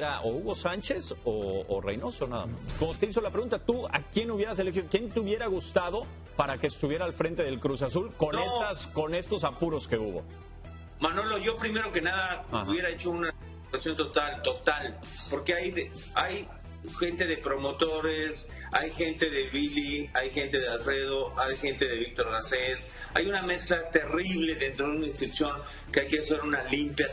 era o Hugo Sánchez o, Reynoso nada más. Como te hizo la pregunta, ¿tú a quién hubieras elegido? ¿Quién te hubiera gustado para que estuviera al frente del Cruz Azul con, estas, con estos apuros que hubo? Manolo, yo primero que nada hubiera hecho una total, total, porque hay, hay gente de promotores, hay gente de Billy, hay gente de Alfredo, hay gente de Víctor Garcés, hay una mezcla terrible dentro de una institución que hay que hacer una limpia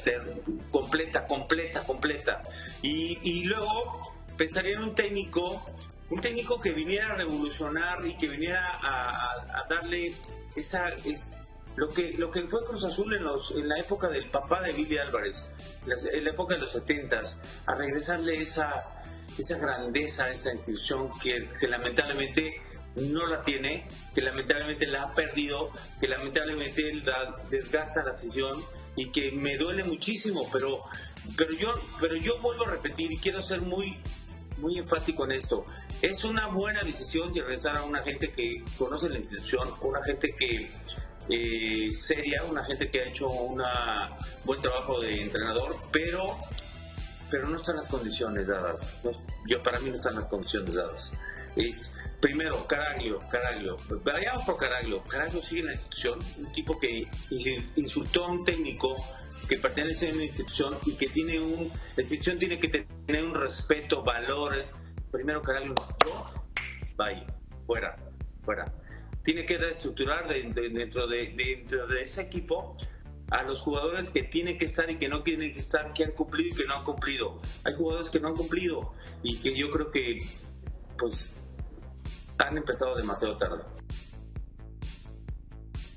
completa, completa, completa. Y, luego pensaría en un técnico, un técnico que viniera a revolucionar y que viniera a, darle esa... Es, lo que, lo que fue Cruz Azul en, los, en la época del papá de Billy Álvarez, en la época de los setentas, a regresarle esa, esa grandeza a esa institución que, lamentablemente no la tiene, que lamentablemente la ha perdido, que lamentablemente la desgasta la afición y que me duele muchísimo, pero, pero, yo, pero yo vuelvo a repetir y quiero ser muy, muy enfático en esto. Es una buena decisión de regresar a una gente que conoce la institución, una gente que eh, seria, una gente que ha hecho un buen trabajo de entrenador, pero pero no están las condiciones dadas. yo para mí no están las condiciones dadas. Es primero Caraglio, Caraglio, vayamos por Caraglio. Caraglio sigue en la institución, un tipo que insultó a un técnico que pertenece a una institución y que tiene un, la institución tiene que tener un respeto, valores. Primero Caraglio, yo, vaya, fuera, fuera. Tiene que reestructurar dentro, de, dentro de ese equipo a los jugadores que tienen que estar y que no tienen que estar, que han cumplido y que no han cumplido. Hay jugadores que no han cumplido y que yo creo que pues han empezado demasiado tarde.